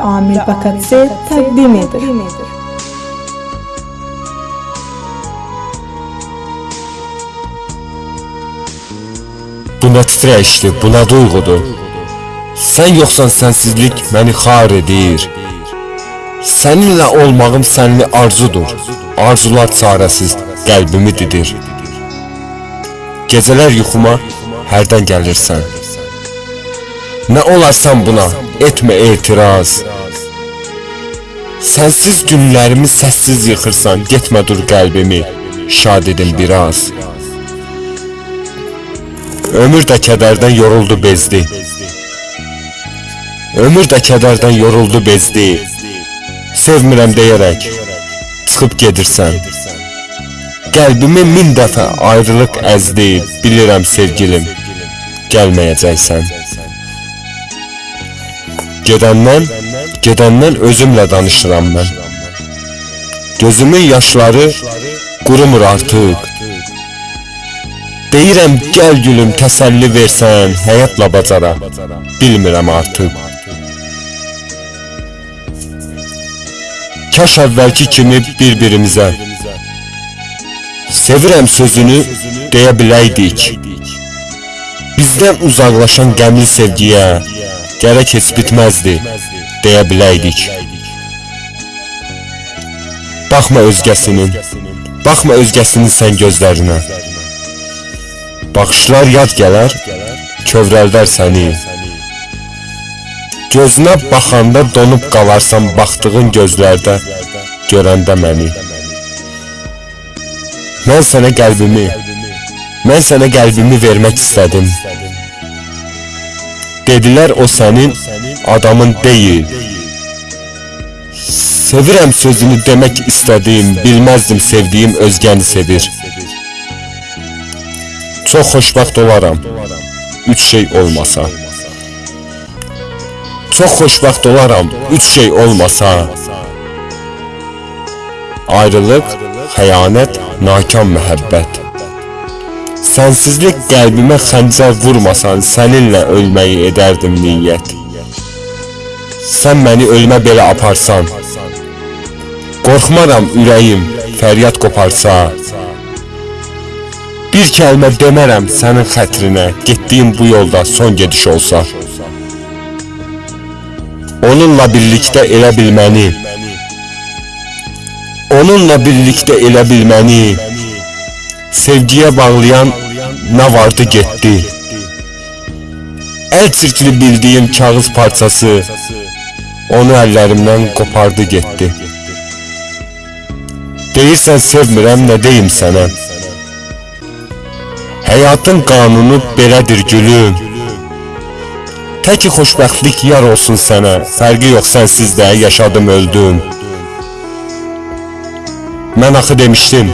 Amil Bakatse təqdim edir. Bu nə titrəyişdir, bu nə duyğudur? Sən yoxsan sənsizlik məni xar edir. Səninlə olmağım sənli arzudur. Arzular çarəsiz qəlbimi didir. Gecələr yuxuma hərdən gəlirsən. Nə olarsan buna, etmə etiraz. Sənsiz günlərimi səssiz yıxırsan, getmə dur qəlbimi, şad edin biraz. Ömür də kədərdən yoruldu bezdi. Ömür də kədərdən yoruldu bezdi. Sevmirəm deyərək çıxıb gedirsən. Qəlbimi min dəfə ayrılıq əzdi, bilirəm sevgilim, gəlməyəcəksən. Gedəndən, gedəndən özümlə danışıram mən. Gözümün yaşları qurumur artıq. Deyirəm gəl gülüm təsəlli versən, həyatla bacara. Bilmirəm artıq. Kaş əvvəlki kimi bir-birimizə Sevirəm sözünü deyə biləydik. Bizdən uzaqlaşan qəmli sevgiyə gərək heç bitməzdi deyə biləydik. Baxma özgəsinin, baxma özgəsinin sən gözlərinə. Baxışlar yad gələr, kövrəldər səni. Gözünə baxanda donub qalarsan baxdığın gözlərdə, görəndə məni. Mən sənə qəlbimi, mən sənə qəlbimi vermək istədim. Dedilər o sənin adamın deyil. Sevirəm sözünü demək istədim, bilməzdim sevdiyim özgəni sevir. Çox xoşbəxt olaram. Üç şey olmasa. Çox xoşbəxt olaram. Üç şey olmasa. Ayrılıq, xəyanət, nakam məhəbbət. Sənsizlik qəlbimə xəncər vurmasan, səninlə ölməyi edərdim niyyət. Sən məni ölmə belə aparsan. Qorxmaram ürəyim fəryad qoparsa. Bir kəlmə demərəm sənin xətrinə, getdiyim bu yolda son gediş olsa. Onunla birlikdə elə bilməni, onunla birlikdə elə bilməni, sevgiyə bağlayan nə vardı getdi. Əl çirkli bildiyim kağız parçası, onu əllərimdən qopardı getdi. Deyirsən sevmirəm, nə deyim sənə? Həyatın qanunu belədir gülüm. Təki xoşbəxtlik yar olsun sənə, fərqi yox sənsiz də yaşadım öldüm. Mən axı demişdim,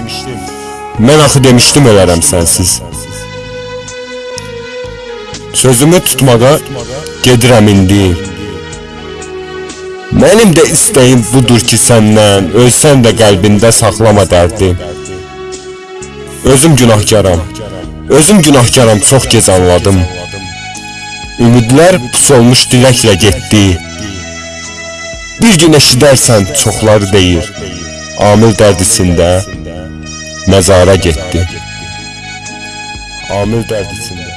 mən axı demişdim ölərəm sənsiz. Sözümü tutmağa gedirəm indi. Mənim də istəyim budur ki səndən, ölsən də qəlbində saxlama dərdi. Özüm günahkaram, özüm günahkaram, çox gec anladım. Ümidlər pus olmuş diləklə getdi. Bir gün eşidərsən çoxları deyir. Amil dərdisində məzara getdi. Amil dərdisində